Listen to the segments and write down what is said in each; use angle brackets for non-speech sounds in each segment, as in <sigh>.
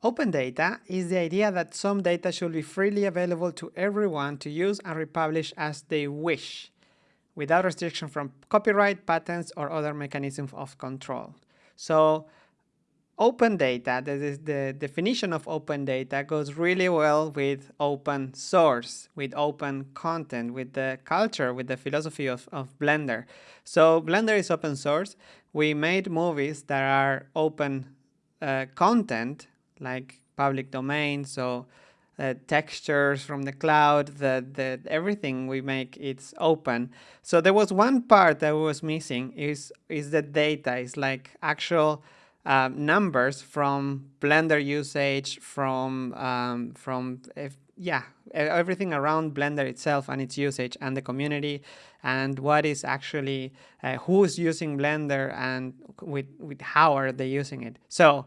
Open data is the idea that some data should be freely available to everyone to use and republish as they wish, without restriction from copyright, patents, or other mechanisms of control. So open data, that is the definition of open data, goes really well with open source, with open content, with the culture, with the philosophy of, of Blender. So Blender is open source. We made movies that are open uh, content like public domain. So uh, textures from the cloud, the, the everything we make it's open. So there was one part that was missing is is the data. It's like actual uh, numbers from Blender usage, from um, from if, yeah everything around Blender itself and its usage and the community and what is actually uh, who's using Blender and with with how are they using it. So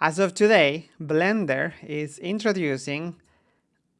as of today, Blender is introducing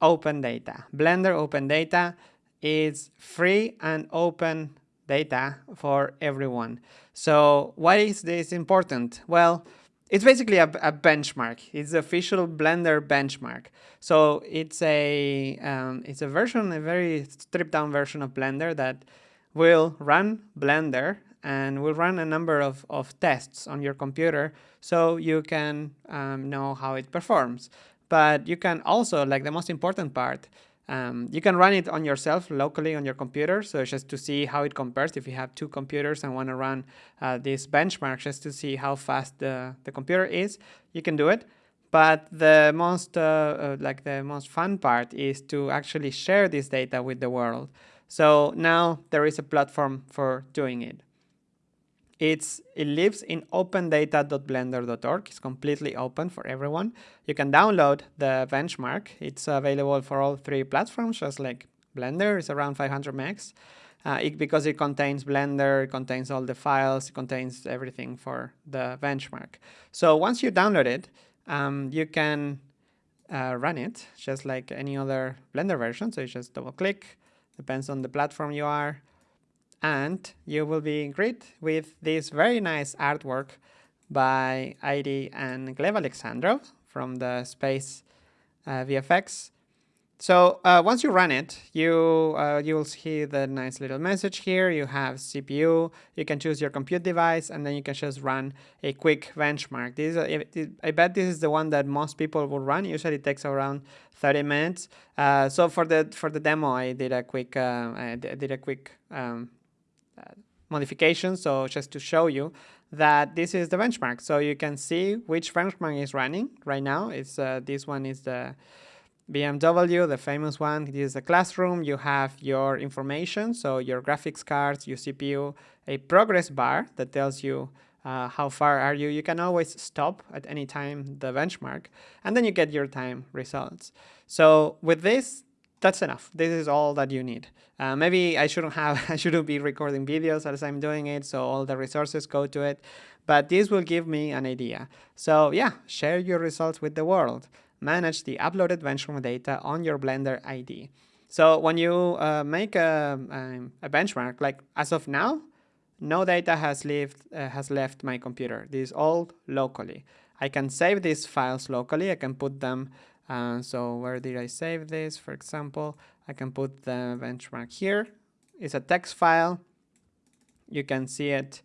open data. Blender open data is free and open data for everyone. So why is this important? Well, it's basically a, a benchmark. It's the official Blender benchmark. So it's a um, it's a version, a very stripped down version of Blender that will run Blender and we'll run a number of, of tests on your computer so you can um, know how it performs. But you can also, like the most important part, um, you can run it on yourself locally on your computer. So just to see how it compares if you have two computers and want to run uh, this benchmark just to see how fast the, the computer is, you can do it. But the most, uh, uh, like the most fun part is to actually share this data with the world. So now there is a platform for doing it. It's, it lives in opendata.blender.org. It's completely open for everyone. You can download the benchmark. It's available for all three platforms, just like Blender is around 500 megs. Uh, it, because it contains Blender, it contains all the files, it contains everything for the benchmark. So once you download it, um, you can uh, run it just like any other Blender version. So you just double click, depends on the platform you are and you will be greeted with this very nice artwork by Aidy and Gleb Alexandrov from the Space uh, VFX. So uh, once you run it, you uh, you will see the nice little message here. You have CPU. You can choose your compute device, and then you can just run a quick benchmark. This is I bet this is the one that most people will run. Usually it takes around 30 minutes. Uh, so for the for the demo, I did a quick uh, I did a quick um, modifications. So just to show you that this is the benchmark. So you can see which benchmark is running right now. It's uh, This one is the BMW, the famous one. This is the classroom. You have your information, so your graphics cards, your CPU, a progress bar that tells you uh, how far are you. You can always stop at any time the benchmark, and then you get your time results. So with this, that's enough. This is all that you need. Uh, maybe I shouldn't have, <laughs> I shouldn't be recording videos as I'm doing it, so all the resources go to it. But this will give me an idea. So yeah, share your results with the world. Manage the uploaded benchmark data on your Blender ID. So when you uh, make a, um, a, benchmark, like as of now, no data has left, uh, has left my computer. This is all locally. I can save these files locally. I can put them uh, so where did I save this? For example, I can put the benchmark here. It's a text file. You can see it.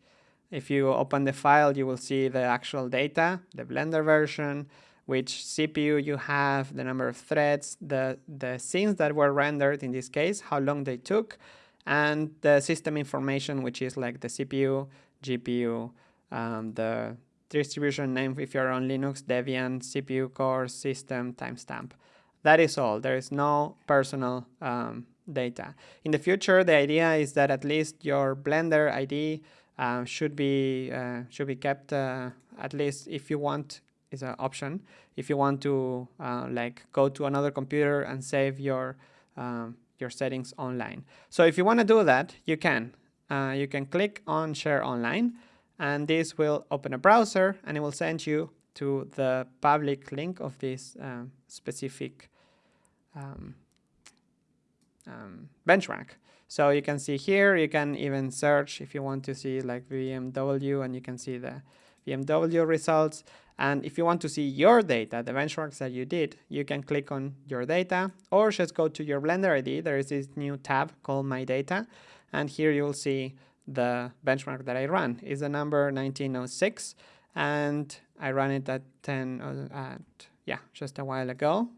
If you open the file, you will see the actual data, the Blender version, which CPU you have, the number of threads, the, the scenes that were rendered in this case, how long they took, and the system information, which is like the CPU, GPU, um, the distribution name if you're on Linux, Debian, CPU core, system, timestamp. That is all. There is no personal um, data. In the future, the idea is that at least your Blender ID uh, should be uh, should be kept uh, at least if you want is an option. If you want to uh, like go to another computer and save your um, your settings online. So if you want to do that, you can. Uh, you can click on Share Online and this will open a browser and it will send you to the public link of this um, specific um, um, benchmark. So you can see here, you can even search if you want to see like BMW and you can see the BMW results. And if you want to see your data, the benchmarks that you did, you can click on your data or just go to your Blender ID. There is this new tab called My Data. And here you'll see the benchmark that I run is the number 1906. And I ran it at 10, uh, at, yeah, just a while ago.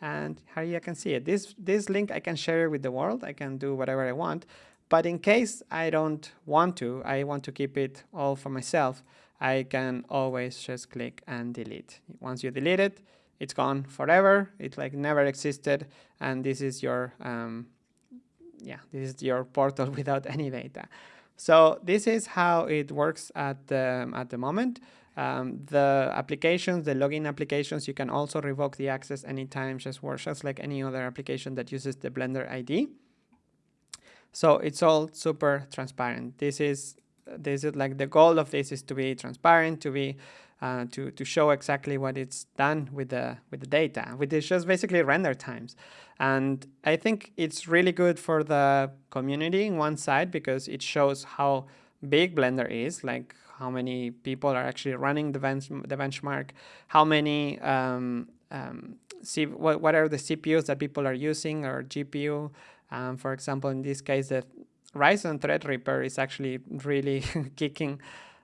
And here you can see it. This, this link I can share with the world. I can do whatever I want. But in case I don't want to, I want to keep it all for myself, I can always just click and delete. Once you delete it, it's gone forever. It like never existed. And this is your, um, yeah, this is your portal <laughs> without any data. So this is how it works at the, at the moment. Um, the applications, the login applications, you can also revoke the access anytime, just works just like any other application that uses the Blender ID. So it's all super transparent. This is this is like the goal of this is to be transparent, to be uh, to to show exactly what it's done with the with the data, which is just basically render times. And I think it's really good for the community in one side because it shows how big Blender is, like how many people are actually running the, bench, the benchmark, how many um, um, see what, what are the CPUs that people are using or GPU, um, for example, in this case, the Ryzen Threadripper is actually really <laughs> kicking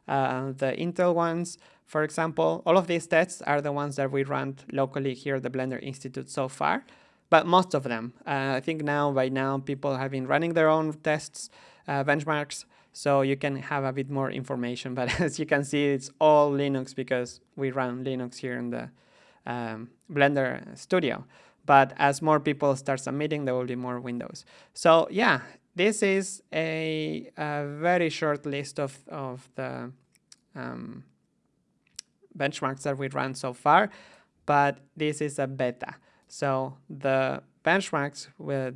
uh, the Intel ones. For example, all of these tests are the ones that we run locally here at the Blender Institute so far, but most of them. Uh, I think now, by now, people have been running their own tests, uh, benchmarks, so you can have a bit more information. <laughs> But as you can see, it's all Linux because we run Linux here in the um, Blender Studio. But as more people start submitting, there will be more windows. So yeah, this is a, a very short list of, of the um, benchmarks that we ran so far, but this is a beta. So the benchmarks,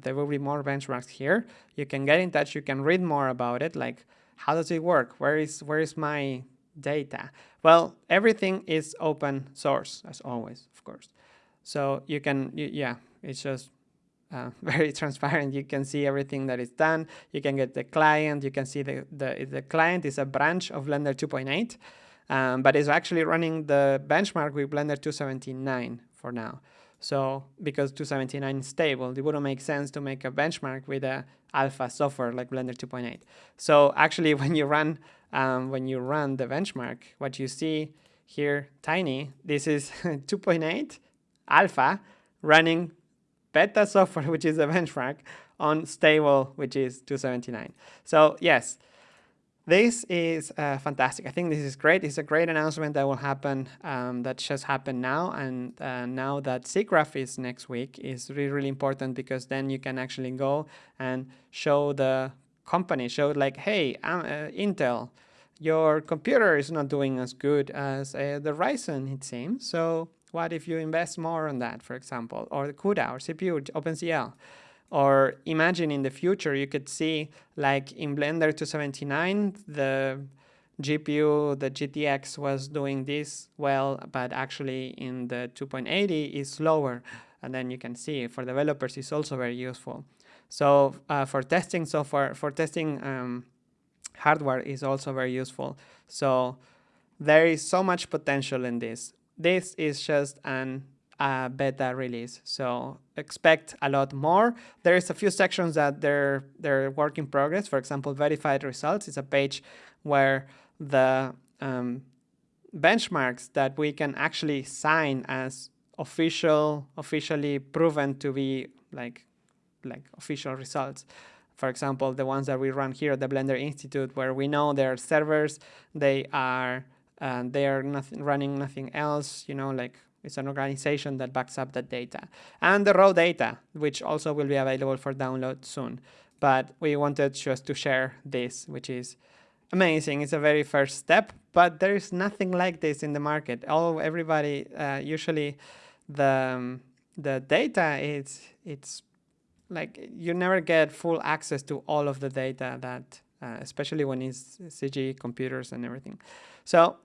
there will be more benchmarks here. You can get in touch, you can read more about it, like how does it work? Where is, where is my data? Well, everything is open source, as always, of course. So you can, you, yeah, it's just uh, <laughs> very transparent. You can see everything that is done. You can get the client. You can see the, the, the client is a branch of Blender 2.8, um, but it's actually running the benchmark with Blender 279 for now. So because 279 is stable, it wouldn't make sense to make a benchmark with a alpha software like Blender 2.8. So actually <laughs> when you run um, when you run the benchmark, what you see here, tiny, this is <laughs> 2.8 alpha running beta software, <laughs> which is a benchmark, on stable, which is 279. So yes, this is uh, fantastic. I think this is great. It's a great announcement that will happen, um, that just happened now. And uh, now that SIGGRAPH is next week is really, really important because then you can actually go and show the company, show like, hey, I'm, uh, Intel, your computer is not doing as good as uh, the Ryzen, it seems. So what if you invest more on that, for example, or the CUDA or CPU, OpenCL? Or imagine in the future, you could see like in Blender 279, the GPU, the GTX was doing this well, but actually in the 2.80 is slower. And then you can see for developers, it's also very useful. So uh, for testing software, for testing um, hardware is also very useful. So there is so much potential in this this is just an uh, beta release. So expect a lot more. There's a few sections that they're, they're work in progress. For example, verified results is a page where the um, benchmarks that we can actually sign as official, officially proven to be like, like official results. For example, the ones that we run here at the Blender Institute, where we know their servers, they are and they are nothing, running nothing else, you know, like it's an organization that backs up that data. And the raw data, which also will be available for download soon. But we wanted just to share this, which is amazing. It's a very first step, but there is nothing like this in the market. All everybody uh, usually the um, the data is it's like you never get full access to all of the data that uh, especially when it's CG computers and everything. So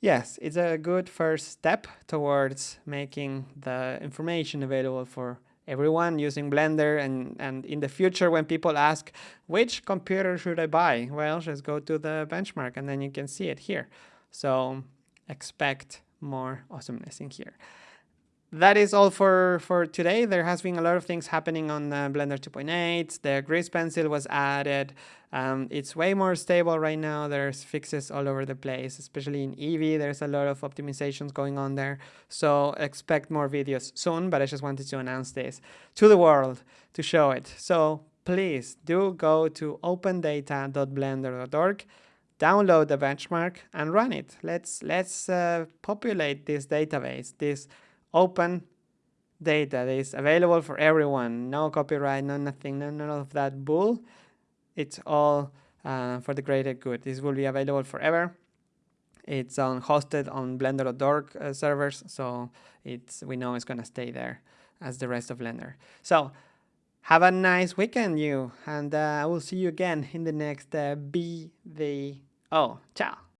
yes, it's a good first step towards making the information available for everyone using Blender and, and in the future when people ask which computer should I buy? Well just go to the benchmark and then you can see it here. So expect more awesomeness in here that is all for, for today. There has been a lot of things happening on uh, Blender 2.8. The grease pencil was added. Um, it's way more stable right now. There's fixes all over the place, especially in Eevee. There's a lot of optimizations going on there. So expect more videos soon, but I just wanted to announce this to the world to show it. So please do go to opendata.blender.org download the benchmark and run it. Let's let's uh, populate this database, this open data that is available for everyone. No copyright, no nothing, no none of that bull. It's all uh, for the greater good. This will be available forever. It's on hosted on Blender.org uh, servers, so it's we know it's gonna stay there as the rest of Blender. So have a nice weekend, you, and uh, I will see you again in the next uh, BVO. Ciao.